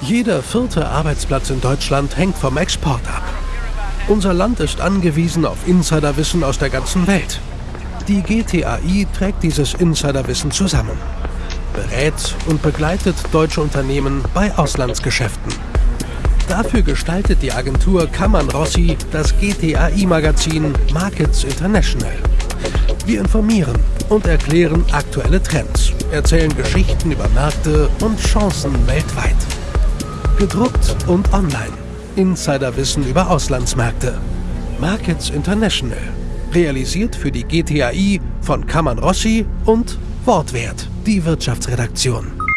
Jeder vierte Arbeitsplatz in Deutschland hängt vom Export ab. Unser Land ist angewiesen auf Insiderwissen aus der ganzen Welt. Die GTAI trägt dieses Insiderwissen zusammen, berät und begleitet deutsche Unternehmen bei Auslandsgeschäften. Dafür gestaltet die Agentur Kammern Rossi das GTAI-Magazin Markets International. Wir informieren und erklären aktuelle Trends, erzählen Geschichten über Märkte und Chancen weltweit. Gedruckt und online. Insiderwissen über Auslandsmärkte. Markets International. Realisiert für die GTAI von Kammern Rossi und Wortwert, die Wirtschaftsredaktion.